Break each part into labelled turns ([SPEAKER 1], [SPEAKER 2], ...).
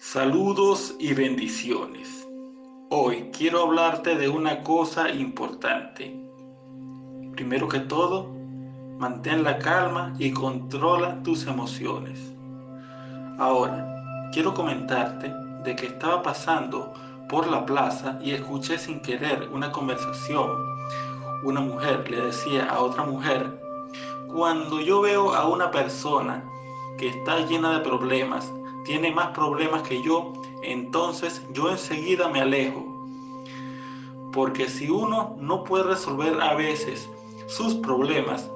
[SPEAKER 1] Saludos y bendiciones. Hoy quiero hablarte de una cosa importante. Primero que todo, mantén la calma y controla tus emociones. Ahora, quiero comentarte de que estaba pasando por la plaza y escuché sin querer una conversación. Una mujer le decía a otra mujer, cuando yo veo a una persona que está llena de problemas, tiene más problemas que yo, entonces yo enseguida me alejo. Porque si uno no puede resolver a veces sus problemas,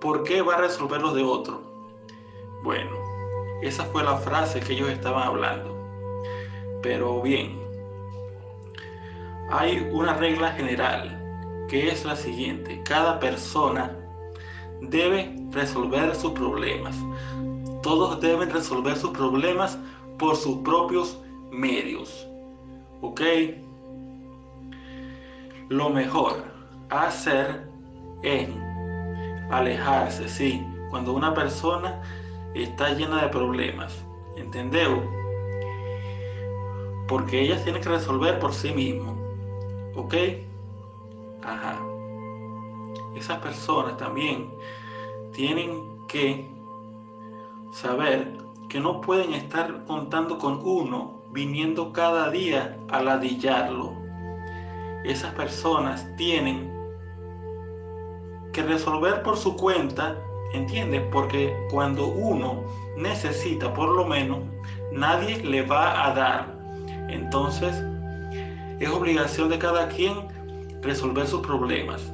[SPEAKER 1] ¿por qué va a resolver los de otro? Bueno, esa fue la frase que ellos estaban hablando. Pero bien, hay una regla general que es la siguiente. Cada persona debe resolver sus problemas. Todos deben resolver sus problemas por sus propios medios. ¿Ok? Lo mejor hacer es alejarse, sí, cuando una persona está llena de problemas. ¿Entendeu? Porque ella tiene que resolver por sí mismo. ¿Ok? Ajá. Esas personas también tienen que saber que no pueden estar contando con uno viniendo cada día a ladillarlo. Esas personas tienen que resolver por su cuenta, ¿entiendes? Porque cuando uno necesita por lo menos, nadie le va a dar. Entonces, es obligación de cada quien resolver sus problemas.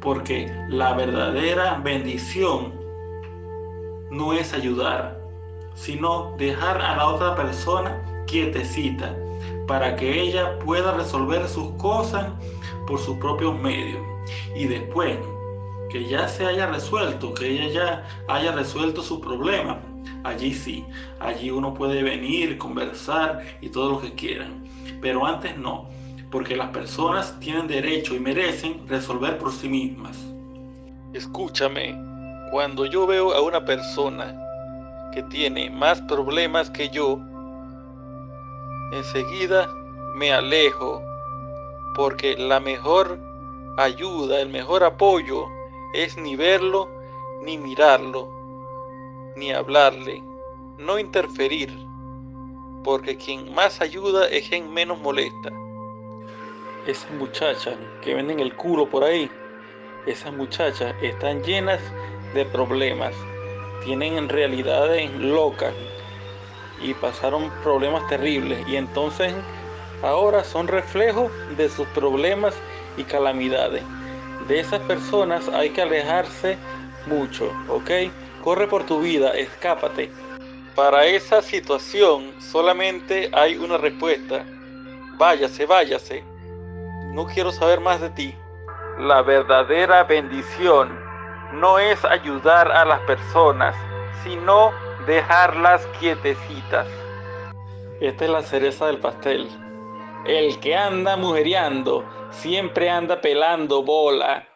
[SPEAKER 1] Porque la verdadera bendición no es ayudar, sino dejar a la otra persona quietecita para que ella pueda resolver sus cosas por sus propios medios. Y después que ya se haya resuelto, que ella ya haya resuelto su problema, allí sí, allí uno puede venir, conversar y todo lo que quieran. Pero antes no, porque las personas tienen derecho y merecen resolver por sí mismas. Escúchame, cuando yo veo a una persona que tiene más problemas que yo, enseguida me alejo porque la mejor ayuda, el mejor apoyo es ni verlo, ni mirarlo, ni hablarle, no interferir, porque quien más ayuda es quien menos molesta. Esas muchachas que venden el culo por ahí, esas muchachas están llenas de problemas, tienen realidades locas y pasaron problemas terribles y entonces ahora son reflejos de sus problemas y calamidades. De esas personas hay que alejarse mucho, ¿ok? Corre por tu vida, escápate. Para esa situación solamente hay una respuesta. Váyase, váyase. No quiero saber más de ti. La verdadera bendición no es ayudar a las personas, sino dejarlas quietecitas. Esta es la cereza del pastel. El que anda mujereando siempre anda pelando bola.